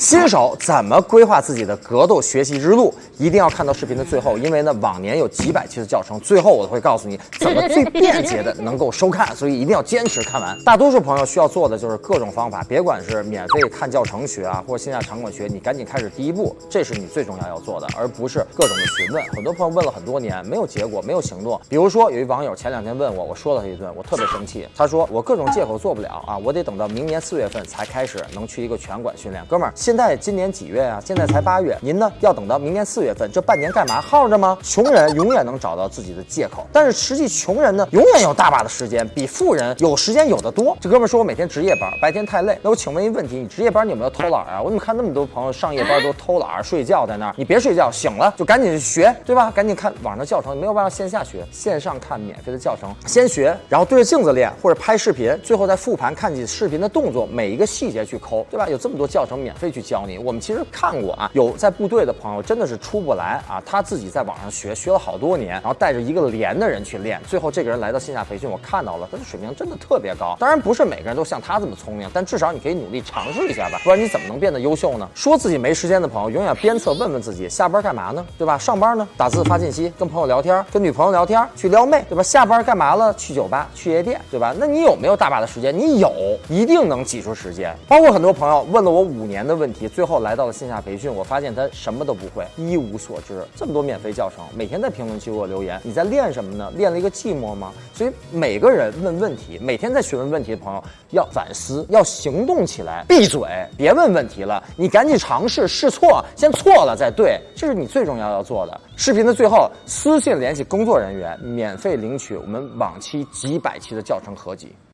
新手怎么规划自己的格斗学习之路？一定要看到视频的最后，因为呢，往年有几百期的教程，最后我会告诉你怎么最便捷的能够收看，所以一定要坚持看完。大多数朋友需要做的就是各种方法，别管是免费看教程学啊，或者线下场馆学，你赶紧开始第一步，这是你最重要要做的，而不是各种的询问。很多朋友问了很多年，没有结果，没有行动。比如说，有一网友前两天问我，我说了他一顿，我特别生气。他说我各种借口做不了啊，我得等到明年四月份才开始能去一个拳馆训练。哥们儿，现在今年几月啊？现在才八月，您呢要等到明年四月份，这半年干嘛耗着吗？穷人永远能找到自己的借口，但是实际穷人呢，永远有大把的时间，比富人有时间有的多。这哥们说我每天值夜班，白天太累。那我请问一个问题，你值夜班你有没有偷懒啊？我怎么看那么多朋友上夜班都偷懒睡觉在那儿？你别睡觉，醒了就赶紧去学，对吧？赶紧看网上的教程，没有办法线下学，线上看免费的教程，先学，然后对着镜子练，或者拍视频，最后再复盘看你视频的动作，每一个细节去抠，对吧？有这么多教程免费去教你，我们其实看。过啊，有在部队的朋友真的是出不来啊，他自己在网上学，学了好多年，然后带着一个连的人去练，最后这个人来到线下培训，我看到了他的水平真的特别高。当然不是每个人都像他这么聪明，但至少你可以努力尝试一下吧，不然你怎么能变得优秀呢？说自己没时间的朋友，永远鞭策问问自己，下班干嘛呢？对吧？上班呢？打字发信息，跟朋友聊天，跟女朋友聊天，去撩妹，对吧？下班干嘛了？去酒吧，去夜店，对吧？那你有没有大把的时间？你有，一定能挤出时间。包括很多朋友问了我五年的问问题，最后来到了线下培训，我发现他。什么都不会，一无所知。这么多免费教程，每天在评论区给我留言，你在练什么呢？练了一个寂寞吗？所以每个人问问题，每天在询问问题的朋友要反思，要行动起来。闭嘴，别问问题了，你赶紧尝试试错，先错了再对，这是你最重要要做的。视频的最后，私信联系工作人员，免费领取我们往期几百期的教程合集。